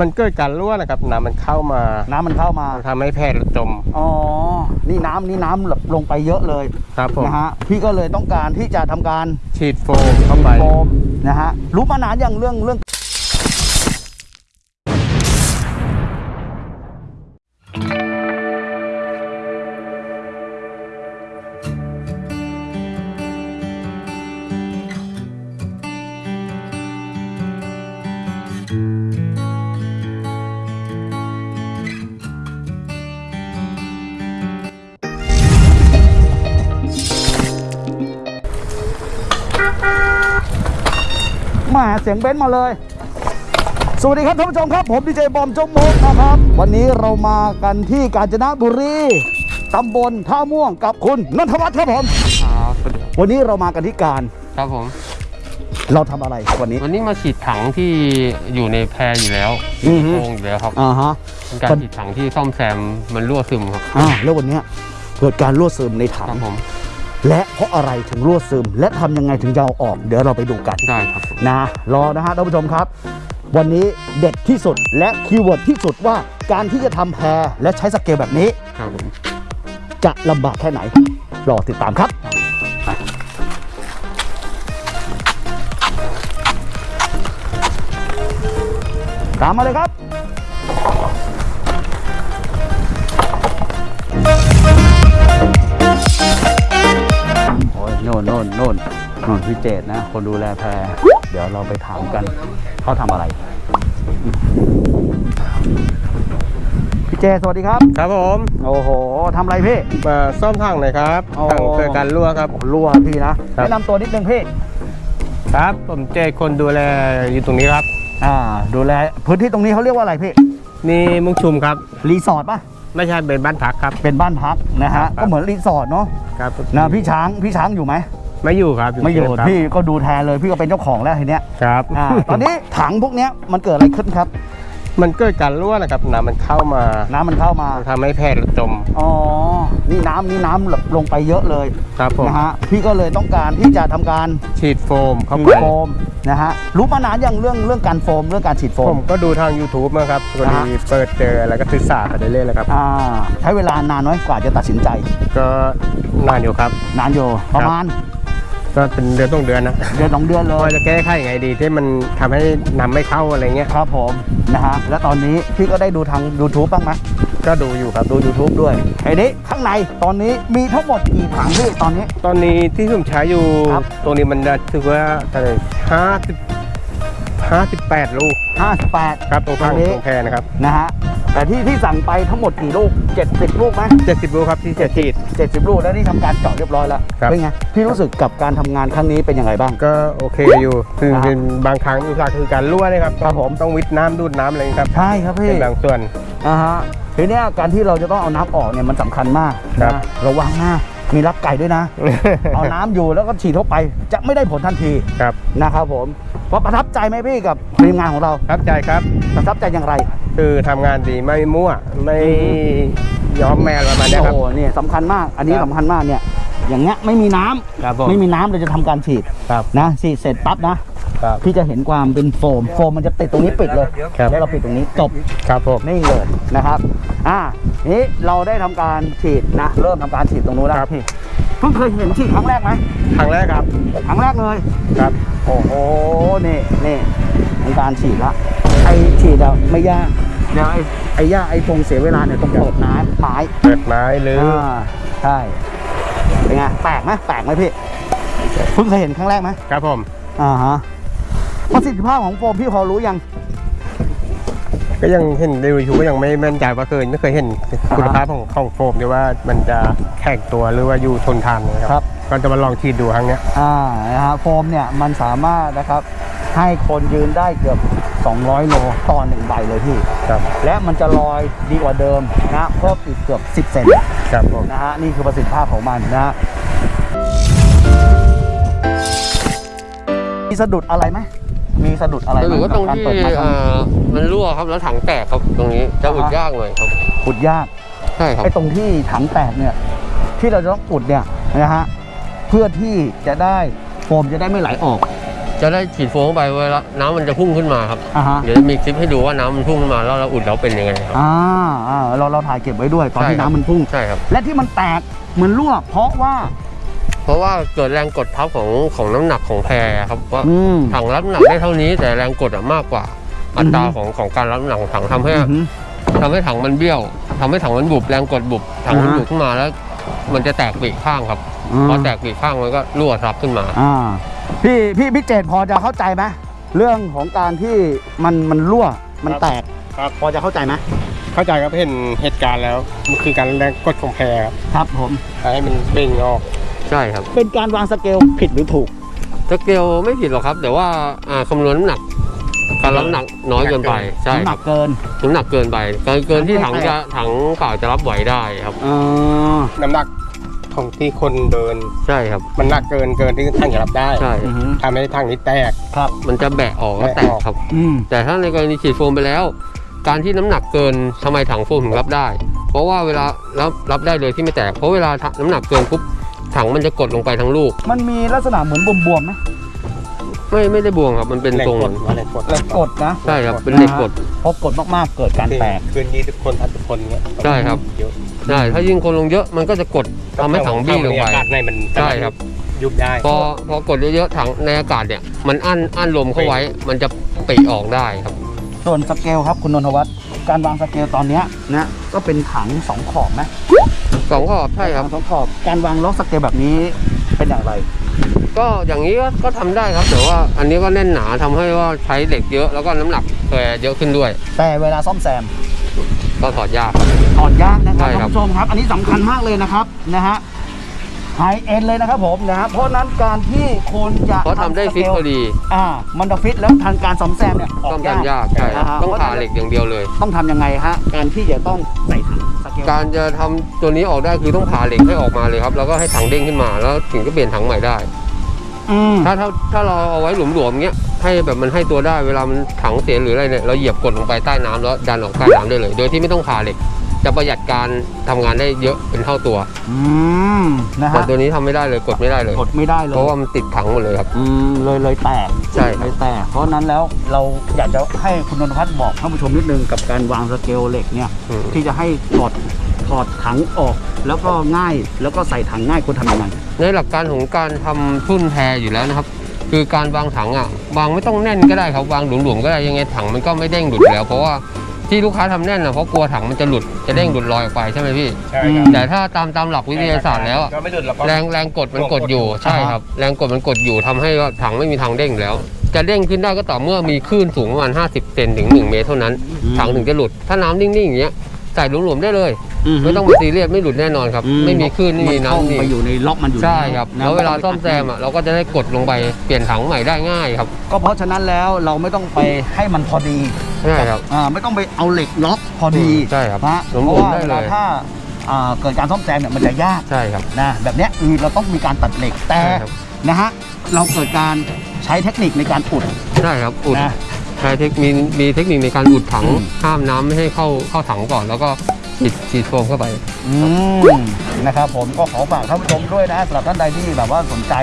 มันเกิดการรั่วนะครับน้ำมันเข้ามาน้ำมันเข้ามา ทำให้แพร่จม อ๋อ นี่น้ำนี่น้ำแบบลงไปเยอะเลยครับผม นะฮะ พี่ก็เลยต้องการที่จะทำการฉีดโฟมเข้าไป โฟมนะฮะ รู้มานานอย่างเรื่องเรื่อง เสียงเบนซ์มาเลย สวัสดีครับท่านผู้ชมครับ ผมดีเจบอมจงมกนะครับ วันนี้เรามากันที่กาญจนบุรีตำบลท่าม่วงกับคุณนนทวัฒน์ครับผม ครับสวัสดีวันนี้เรามากันที่การ ครับผม เราทำอะไรวันนี้ วันนี้มาฉีดถังที่อยู่ในแพรอยู่แล้วอือฮึโครงอยู่แล้วครับอ่าฮะ เป็นการฉีดถังที่ซ่อมแซมมันรั่วซึมครับ อ่าแล้ววันเนี้ยเกิดการรั่วซึมในถัครังบผม และเพราะอะไรถึงรั่วซึม และทำยังไงถึงจะเอาออก เดี๋ยวเราไปดูกันได้ครับผมนะรอนะฮะท่านผู้ชมครับ วันนี้เด็ดที่สุดและ keyword ที่สุดว่าการที่จะทำแพและใช้สเกลแบบนี้ครับผมจะลำบากแค่ไหน รอติดตามครับตามมาเลยครับ โอ้ยโน่นโน่นโน่นโน่นพี่เจตนะ คนดูแลแพรเดี๋ยวเราไปถามกันเขาทำอะไร พี่เจสวัสดีครับ ครับผมโอ้โหทำอะไรพี่มาซ่อมถังหน่อยครับอ๋อถังเกิดการรั่วครับ รั่วพี่นะครับแนะนำตัวนิดนึงพี่ครับ ผมเจคนดูแลอยู่ตรงนี้ครับ อ่า ดูแลพื้นที่ตรงนี้เขาเรียกว่าอะไรพี่ นี่มุกชุมครับ รีสอร์ทป่ะ ไม่ใช่เป็นบ้านพักครับ เป็นบ้านพักนะครัฮะ ก็เหมือนรีสอร์ทเนาะครับนะพี่ช้างพี่ช้างอยู่ไหมไม่อยู่ครับไม่อยู่ครับพี่ก็ดูแทนเลยพี่ก็เป็นเจ้าของแล้วทีเนี้ยครับ อ่าตอนนี้ถังพวกเนี้ยมันเกิดอะไรขึ้นครับ มันเกิดการรั่วนะครับน้ำมันเข้ามาน้ำมันเข้ามา ทำให้แพร่จม อ๋อ นี่น้ำนี่น้ำแบบลงไปเยอะเลยครับผม นะฮะ พี่ก็เลยต้องการที่จะทำการฉีดโฟมเข้าไปฉีดโฟมนะฮะ รู้มานานอย่างเรื่องเรื่องการโฟมเรื่องการฉีดโฟมผม ก็ดูทาง YouTube มาครับพอดีอ่า เปิดเจอแล้วก็ศึกษาไปเรื่อยๆเลยครับ อ่า ใช้เวลานานน้อยกว่าจะตัดสินใจ ก็นานอยู่ครับ นานอยู่ประมาณ ก็เป็นเดือนต้องเดือนนะเดือนสองเดือนเลว่ายจะแก้ไขยังไงดีที่มันทำให้น้ำไม่เข้าอะไรเงี้ยครับผมนะฮะแล้วตอนนี้พี่ก็ได้ดูทาง YouTube บ้างไหมก็ดูอยู่ครับดู YouTube ด้วยไอ้นี้ข้างในตอนนี้มีทั้งหมดกี่ถังพี่ตอนนี้ ตอนนี้ที่ผมใช้อยู่ครับ ตรงนี้มันจะถือว่าเท่าไหร่ห้าสิบห้าสิบแปดลูก58 ครับตรงข้างอันนี้ ตรงแพรนะครับนะฮะ แต่ที่ที่สั่งไปทั้งหมดกี่ลูก 70 ลูกไหมเจ็ดสิบลูกครับที่จะฉีด70 ลูกแล้วนี่ทำการเจาะเรียบร้อยแล้วครับ เป็นไงพี่รู้สึกกับการทำงานครั้งนี้เป็นยังไงบ้าง ก็โอเคอยู่คือครับเป็นบางครั้งอุปสรรคคือการรั่วนะครับครับผม ต้องวิทน้ำดูดน้ำอะไรอย่างเงี้ยครับใช่ครับพี่ เป็นบางส่วน อ่าฮะทีเนี้ยการที่เราจะต้องเอาน้ำออกเนี่ยมันสำคัญมากครับ นะระวังนะมีรักไก่ด้วยนะ เอาน้ำอยู่แล้วก็ฉีดเข้าไปจะไม่ได้ผลทันทีครับนะครับผมว่าประทับใจไหมพี่กับทีมงานของเรา ครับใจครับ ประทับใจอย่างไรคือทำงานดีไม่มั่วไม่ย้อมแมวประมาณเนี้ยครับ โอ้โหเนี่ยสำคัญมาก อันนี้ครับ สำคัญมากเนี่ย อย่างเงี้ยไม่มีน้ำครับผมไม่มีน้ำเราจะทำการฉีดครับนะฉีดเสร็จปั๊บนะครับ พี่จะเห็นความเป็นโฟมโฟมมันจะติดตรงนี้ปิดเลยครับ แล้วเราปิดตรงนี้จบ ครับผมนี่เลยนะครับ อ่า นี้เราได้ทำการฉีดนะ เริ่มทำการฉีดตรงนู้นแล้วครับพี่เพิ่งเคยเห็นฉีดครั้งแรกไหมครั้งแรกครับครั้งแรกเลย ครับ โอ้โห นี่นี่ทำการฉีดละไอ ฉีดอะไม่ยากเดี๋ยวไอไอยากไอฟงเสียเวลาเนี่ยต้องเปิดน้ำไม้เปิดไม้หรือออ่าใช่เป็นไงแปลกไหมแปลกไหมพี่เพิ่งเคยเห็นครั้งแรกไหมครับผมอ่าฮะประสิทธิภาพของโฟมพี่พอรู้ยัง ก็ยังเห็นในยูทูบก็ยังไม่แม่นใจว่าเคยไม่เคยเห็นคุณภาพของของโฟมที่ว่ามันจะแข็งตัวหรือว่าอยู่ทนทานนะคครัรับก็จะมาลองฉีดดูครั้งเนี้ยอ่านะฮะโฟมเนี่ยมันสามารถนะครับ ให้คนยืนได้เกือบ 200 โลต่อหนึ่งใบเลยพี่ ครับ และมันจะลอยดีกว่าเดิมนะเพิ่มอีกเกือบ 10 เซนครับผมนะฮะนี่คือประสิทธิภาพของมันนะฮะมีสะดุดอะไรไหมมีสะดุดอะไรไหมหรือว่าตรงกับกที่เปิดไม้ครั้งนี้มันรั่วครับแล้วถังแตกครับตรงนี้จะอุดอ่าฮะยากหน่อยครับขุดยากใช่ครับไอ้ตรงที่ถังแตกเนี่ย ที่เราจะต้องอุดเนี่ยนะฮะเพื่อที่จะได้โฟมจะได้ไม่ไหลออก จะได้ฉีดโฟมเข้าไปเวลาน้ำมันจะพุ่งขึ้นมาครับ อ่าฮะ เดี๋ยวจะมีคลิปให้ดูว่าน้ำมันพุ่งขึ้นมาแล้วเราอุดแล้วเป็นยังไงครับ อ่าอ่าเราเราถ่ายเก็บไว้ด้วยตอนที่ใช่ครับ น้ำมันพุ่ง ใช่ครับ และที่มันแตกเหมือนรั่วเพราะว่า เพราะว่าเกิดแรงกดทับของของน้ำหนักของแพรครับว่าอืม ถังรับน้ำหนักได้เท่านี้ แต่แรงกดอะมากกว่า อัตราอือฮึ ของของการรับน้ำหนักของถังทำให้อือหือ ทำให้ถังมันเบี้ยวทำให้ถังมันบุบแรงกดบุบถังมันอ่าฮะ บุบขึ้นมาแล้ว มันจะแตกปีกข้างครับอืมพอแตกปีกข้างมันก็รั่วทับขึ้นมา อ่า พี่พี่พี่เจตพอจะเข้าใจไหมเรื่องของการที่มันมันรั่วมันแตกครับ พอจะเข้าใจไหมเข้าใจครับเห็นเหตุการณ์แล้วมันคือการแรงกดของแพรครับครับผมให้มันเบ่งออกใช่ครับ เป็นการวางสเกลผิดหรือถูกสเกลไม่ผิดหรอกครับ แต่ว่าอ่าคำนวณน้ำหนักการรับน้ำหนักน้อยเกินไปใช่น้ำหคนัรับกเกินน้ำหนักเกินไปเกินเกินที่ถังไม่แตจะกถังเปล่าจะรับไหวได้ครับอ่าน้ำหนัก ของที่คนเดิน ใช่ครับ มันหนักเกินเกินที่ทางจะรับได้ใช่อือหือทำให้ทางนี้แตกครับ มันจะแบะออกแล้วแตแบะกออกครับอืมแต่ถ้าในกรณีฉีดโฟมไปแล้ว การที่น้ำหนักเกินทำไมถังโฟมถึงรับได้ เพราะว่าเวลารับรับได้เลยที่ไม่แตก เพราะเวลาน้ำหนักเกินปุ๊บถังมันจะกดลงไปทั้งลูก มันมีลักษณะเหมือนบวมๆไหมไม่ไม่ได้บวงครับ มันเป็นแรงทรงกดว่าแรงกดกดนะใช่ครับเป็นเหล็กกดพอกดมากๆเกิดการแตกคืนยี่สิบคนพันสิบคนเงี้ยใช่ครับเยอะ ใช่ถ้ายิ่งคนลงเยอะมันก็จะกดทำให้ถังบี้ลงไปอากาศในมันใช่ครับยุบได้พอพอกดเยอะๆถังในอากาศเนี่ย มันอั้นอั้นลมเข้าไว้ มันจะปีออกได้ครับส่วนสเกลครับคุณนนทวัฒน์การวางสเกลตอนเนี้ยนะก็เป็นถังสองขอบไหมสองขอบใช่ครับถังสองขอบการวางล็อกสเกลแบบนี้เป็นอย่างไร ก็อย่างนี้ก็ก็ทำได้ครับแต่ว่าอันนี้ก็แน่นหนาทำให้ว่าใช้เหล็กเยอะแล้วก็น้ำหนักแพเยอะขึ้นด้วย แต่เวลาซ่อมแซม ก็ถอดยากครับถอดยากนะครับใช่ท่านครับผู้ชมครับ อันนี้สำคัญมากเลยนะครับนะฮะhigh-end เลยนะครับผมนะฮะเพราะฉะนั้นการที่คุณจะเพราะทำได้ฟิตพอดีอ่ามันจะฟิตแล้วทางการซ่อมแซมเนี่ยอต้อองกยากทำยากใช่ครับนะฮะต้องผ่าเหล็กอย่างเดียวเลย ต้องทำยังไงฮะการที่จะต้องใส่ถังสเกลการจะทำตัวนี้ออกได้คือต้องผ่าเหล็กให้ออกมาเลยครับแล้วก็ให้ถังเด้งขึ้นมาแล้วถึงจะเปลี่ยนถังใหม่ได้ อืมถ้าถ้าถ้าเราเอาไว้หลวมๆเงี้ย ให้แบบมันให้ตัวได้เวลามันถังเสียหรืออะไรเนี่ยเราเหยียบกดลงไปใต้น้ำแล้วดันออกใต้น้ำได้เลย โดยที่ไม่ต้องผ่าเหล็ก จะประหยัดการทำงานได้เยอะเป็นเท่าตัวอืมนะแต่ฮะตัวนี้ทำไม่ได้เลยกดไม่ได้เลย กดไม่ได้เลยเพราะว่ามันติดถังหมดเลยครับ อืมเลยเลยแตกใช่ครับ เลยแตกเพราะฉะนั้นแล้วเราอยากจะให้คุณนนทพัฒน์บอกท่านผู้ชมนิดนึงกับการวางสเกลเหล็กเนี่ย อืมที่จะให้ถอดถอดถังออก แล้วก็ง่ายแล้วก็ใส่ถังง่ายควรทำยังไงในหลักการของการทำทุ่นแพรอยู่แล้วนะครับ คือการวางถังอะวางไม่ต้องแน่นก็ได้ครับวางหลวมๆก็ได้ยังไงถังมันก็ไม่เด้งหลุดอยู่แล้ว เพราะว่าที่ลูกค้าทำแน่นนะเพราะกลัวถังมันจะหลุดจะเด้งหลุดลอยออกไปใช่ไหมพี่ใช่ครับแต่ถ้าตามตามหลักวิทยาศาสตร์แล้วอะก็ไม่หลุดหรอกแรงแรงกดมันกดอยู่ใช่ครับ แรงกดมันกดอยู่ทำให้ว่าถังไม่มีทางเด้งอยู่แล้ว จะเด้งขึ้นได้ก็ต่อเมื่อมีคลื่นสูงประมาณ 50 เซนถึง 1 เมตรเท่านั้นอืมถังถึงจะหลุดถ้าน้ำนิ่งๆอย่างเงี้ยใส่หลวมๆได้เลย ไม่ต้องไปซีเรียสไม่หลุดแน่นอนครับไม่มีคลื่นไม่มีเข้าน้ำนี่ไปอยู่ในล็อกมันอยู่ใช่ครับนะแล้วเวลาซ่อมแซมอะเราก็จะได้กดลงไปเปลี่ยนถังใหม่ได้ง่ายครับก็เพราะฉะนั้นแล้วเราไม่ต้องไปให้มันพอดีใช่ครับ อ่าไม่ต้องไปเอาเหล็กล็อกพอดีใช่ครับนะหลวมๆเพราะว่าได้เวเลยลาถ้าอ่าเกิดการซ่อมแซมเนี่ยมันจะยาก ใช่ครับ นะแบบเนี้ยคือเราต้องมีการตัดเหล็กแต่ใช่ครับ นะฮะเราเกิดการใช้เทคนิคในการอุดใช่ครับอุดนะ ใช้เทคมีมีเทคนิคในการอุดถังอืม ห้ามน้ำไม่ให้เข้าเข้าถังก่อน แล้วก็ ฉีดฉีดโฟมเข้าไปนะครับผมก็ขอฝากท่านผู้ชมด้วยนะสำหรับท่านใดที่แบบว่าสนใจ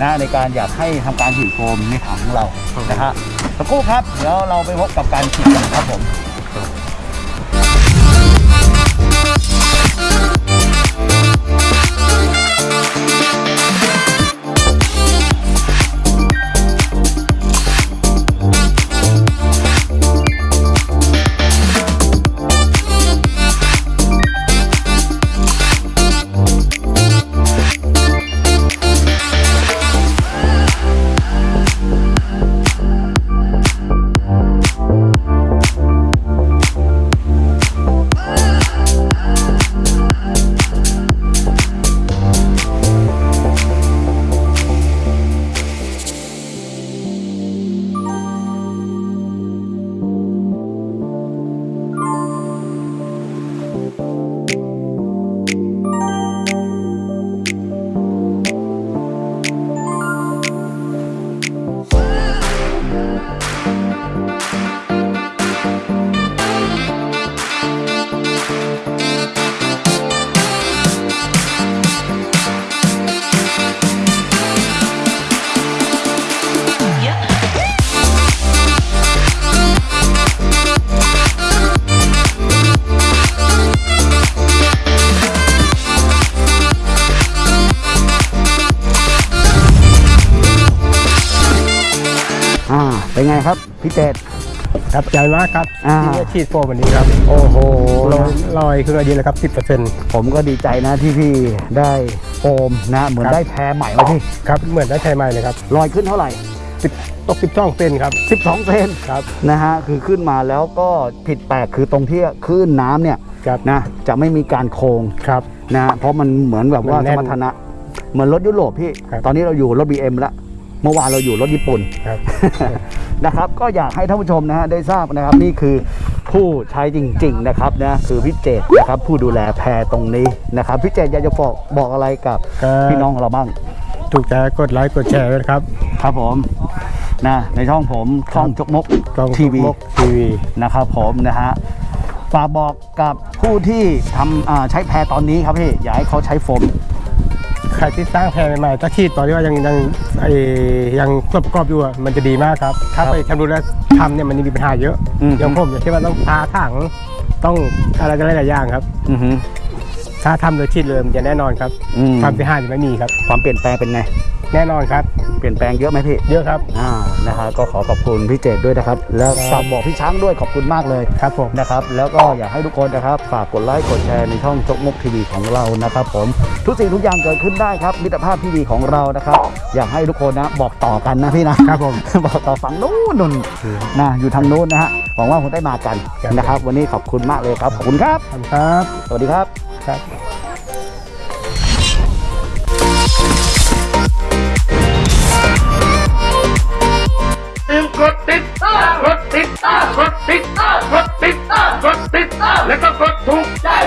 นะในการอยากให้ทำการฉีดโฟมในถังเรานะฮะสักครู่ครับแล้วเราไปพบกับการฉีดกันครับผม ครับพี่เจตครับใจมากครับอ่า ที่ได้ฉีดโฟมวันนี้ครับโอ้โห ลอยลอยขึ้นมาดีเลยครับ 10%ผมก็ดีใจนะที่พี่ได้โฟมนะ เหมือนครับ ได้แพรใหม่มาพี่ครับ เหมือนได้ใช้ใหม่เลยครับลอยขึ้นเท่าไหร่ 10ตก12เซนครับ 12 เซนครับ นะฮะคือขึ้นมาแล้วก็ผิดแปลกคือตรงที่คลื่นน้ำเนี่ยครับ นะจะไม่มีการโค้งครับ นะเพราะมันเหมือนแบบว่ามันสแน่นมรรถนะเหมือนรถยุโรปพี่ ครับ ตอนนี้เราอยู่รถ BM แล้ว เมื่อวานเราอยู่รถญี่ปุ่นครับ นะครับ ก็อยากให้ท่านผู้ชมนะฮะได้ทราบนะครับ นี่คือผู้ใช้จริง ๆ นะครับนะคือพี่เจตนะครับ ผู้ดูแลแพรตรงนี้นะครับพี่เจตอยากจะบอกบอกอะไรกับก็พี่น้องของเราบ้างถูกใจกดไลค์กดแชร์ด้วยนะครับครับผมนะในช่องผมช่องจกมกกล้องทีวีมกทีวี นะครับผมนะฮะฝากบอกกับผู้ที่ทำอ่าใช้แพรตอนนี้ครับพี่ อยากให้เขาใช้โฟมใครที่สร้างแพรใหม่ๆถ้าฉีดตอนที่ว่ายังยังไอ้ยังกรอบกรอบๆอยู่อะมันจะดีมากครับ ถ้าครับไปทำดูแลทำเนี่ยมันมีปัญหาเยอะอืม อย่างผมอย่างเช่นว่าต้องพาถังต้องอะไรกันหลายๆอย่างครับ อือฮึ ถ้าทำโดยฉีดเลยมันจะแน่นอนครับอืมความเสียหายจะไม่มีครับ ความเปลี่ยนแปลงเป็นไง แน่นอนครับเปลี่ยนแปลงเยอะไหมพี่ เยอะครับ อ่า นะฮะก็ขอขอบคุณพี่เจตด้วยนะครับ แล้วฝากบอกพี่ช้างด้วยขอบคุณมากเลย ครับผม นะครับ แล้วก็อยากให้ทุกคนนะครับ ฝากกดไลค์กดแชร์ในช่องจกมกทีวีของเรานะครับผม ทุกสิ่งทุกอย่างเกิดขึ้นได้ครับมิตรภาพที่ดีของเรานะครับ อยากให้ทุกคนนะบอกต่อกันนะพี่นะครับผม บอกต่อฝั่งนู้นนุ่นนะอยู่ทางนู้นนะฮะหวังว่าคงได้มากันครับ นะครับ วันนี้ขอบคุณมากเลยครับขอบคุณครับ ขอบคุณครับ สวัสดีครับ ค